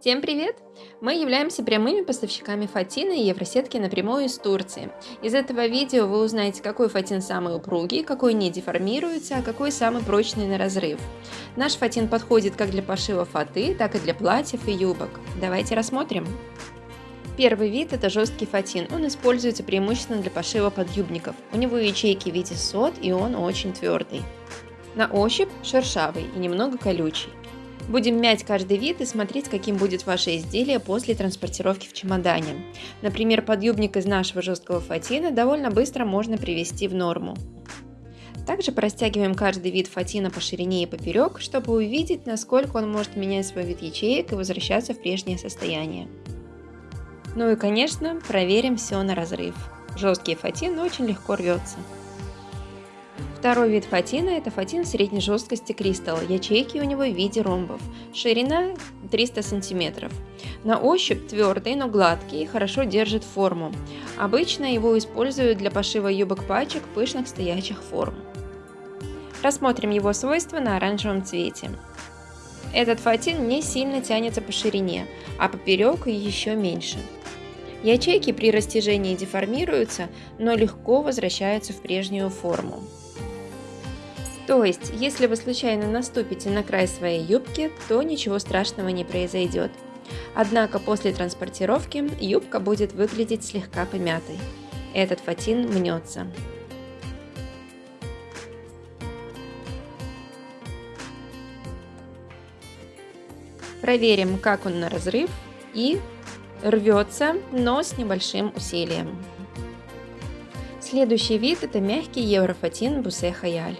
Всем привет! Мы являемся прямыми поставщиками фатина и евросетки напрямую из Турции. Из этого видео вы узнаете, какой фатин самый упругий, какой не деформируется, а какой самый прочный на разрыв. Наш фатин подходит как для пошива фаты, так и для платьев и юбок. Давайте рассмотрим. Первый вид – это жесткий фатин. Он используется преимущественно для пошива подъюбников. У него ячейки в виде сот, и он очень твердый. На ощупь шершавый и немного колючий. Будем мять каждый вид и смотреть, каким будет ваше изделие после транспортировки в чемодане. Например, подъюбник из нашего жесткого фатина довольно быстро можно привести в норму. Также простягиваем каждый вид фатина по ширине и поперек, чтобы увидеть, насколько он может менять свой вид ячеек и возвращаться в прежнее состояние. Ну и конечно, проверим все на разрыв. Жесткий фатин очень легко рвется. Второй вид фатина – это фатин средней жесткости кристалл. Ячейки у него в виде ромбов. Ширина 300 см. На ощупь твердый, но гладкий, хорошо держит форму. Обычно его используют для пошива юбок пачек пышных стоячих форм. Рассмотрим его свойства на оранжевом цвете. Этот фатин не сильно тянется по ширине, а поперек еще меньше. Ячейки при растяжении деформируются, но легко возвращаются в прежнюю форму. То есть, если вы случайно наступите на край своей юбки, то ничего страшного не произойдет. Однако после транспортировки юбка будет выглядеть слегка помятой. Этот фатин мнется. Проверим, как он на разрыв и рвется, но с небольшим усилием. Следующий вид это мягкий еврофатин Бусе Хаяль.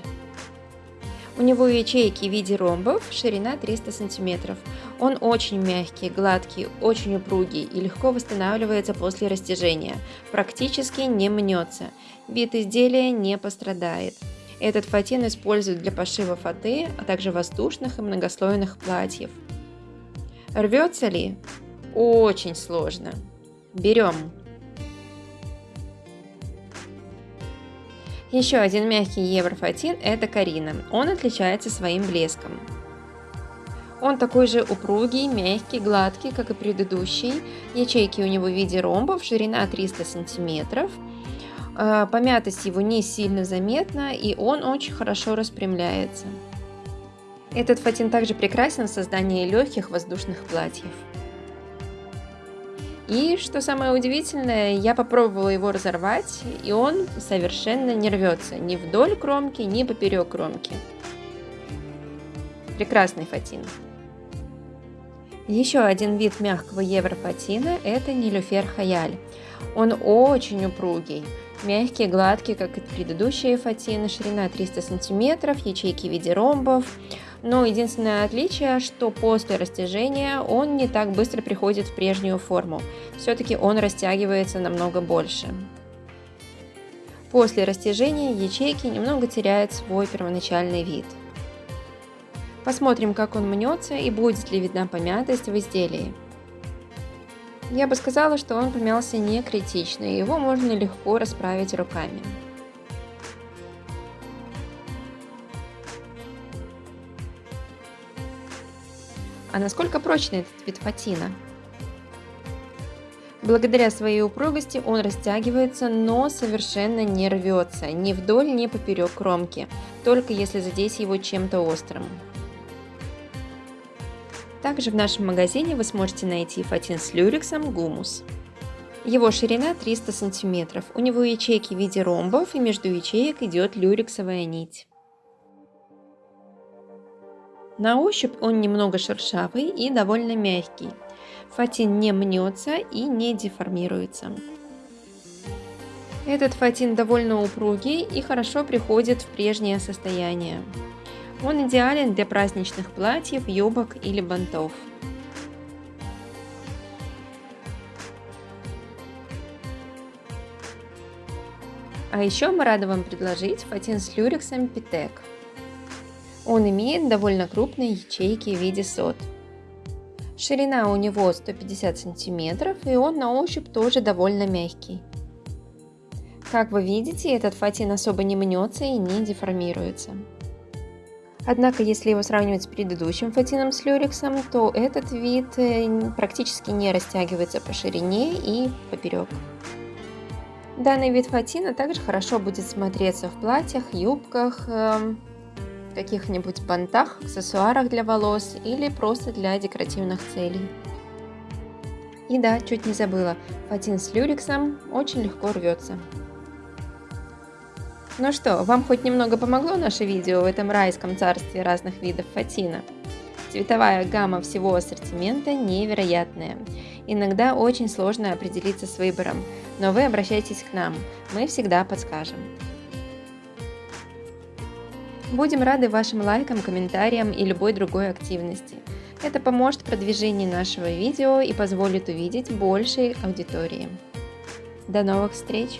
У него ячейки в виде ромбов, ширина 300 см. Он очень мягкий, гладкий, очень упругий и легко восстанавливается после растяжения. Практически не мнется. Вид изделия не пострадает. Этот фатин используют для пошива фаты, а также воздушных и многослойных платьев. Рвется ли? Очень сложно. Берем Еще один мягкий еврофатин – это Карина. Он отличается своим блеском. Он такой же упругий, мягкий, гладкий, как и предыдущий. Ячейки у него в виде ромбов, ширина 300 сантиметров. А, помятость его не сильно заметна, и он очень хорошо распрямляется. Этот фатин также прекрасен в создании легких воздушных платьев. И, что самое удивительное, я попробовала его разорвать, и он совершенно не рвется ни вдоль кромки, ни поперек кромки. Прекрасный фатин. Еще один вид мягкого еврофатина – это нилюфер хаяль. Он очень упругий, мягкий, гладкий, как и предыдущие фатины, ширина 300 см, ячейки в виде ромбов. Но единственное отличие, что после растяжения он не так быстро приходит в прежнюю форму. Все-таки он растягивается намного больше. После растяжения ячейки немного теряют свой первоначальный вид. Посмотрим, как он мнется и будет ли видна помятость в изделии. Я бы сказала, что он помялся не критично, и его можно легко расправить руками. А насколько прочный этот вид фатина? Благодаря своей упругости он растягивается, но совершенно не рвется, ни вдоль, ни поперек кромки, только если задеть его чем-то острым. Также в нашем магазине вы сможете найти фатин с люрексом гумус. Его ширина 300 см, у него ячейки в виде ромбов и между ячеек идет люрексовая нить. На ощупь он немного шершавый и довольно мягкий. Фатин не мнется и не деформируется. Этот фатин довольно упругий и хорошо приходит в прежнее состояние. Он идеален для праздничных платьев, юбок или бантов. А еще мы рады вам предложить фатин с люрексом Питек. Он имеет довольно крупные ячейки в виде сот. Ширина у него 150 сантиметров и он на ощупь тоже довольно мягкий. Как вы видите, этот фатин особо не мнется и не деформируется. Однако, если его сравнивать с предыдущим фатином с люрексом, то этот вид э, практически не растягивается по ширине и поперек. Данный вид фатина также хорошо будет смотреться в платьях, юбках, эм, каких-нибудь бантах, аксессуарах для волос или просто для декоративных целей. И да, чуть не забыла, фатин с люрексом очень легко рвется. Ну что, вам хоть немного помогло наше видео в этом райском царстве разных видов фатина? Цветовая гамма всего ассортимента невероятная. Иногда очень сложно определиться с выбором, но вы обращайтесь к нам, мы всегда подскажем. Будем рады вашим лайкам, комментариям и любой другой активности. Это поможет в продвижении нашего видео и позволит увидеть большей аудитории. До новых встреч!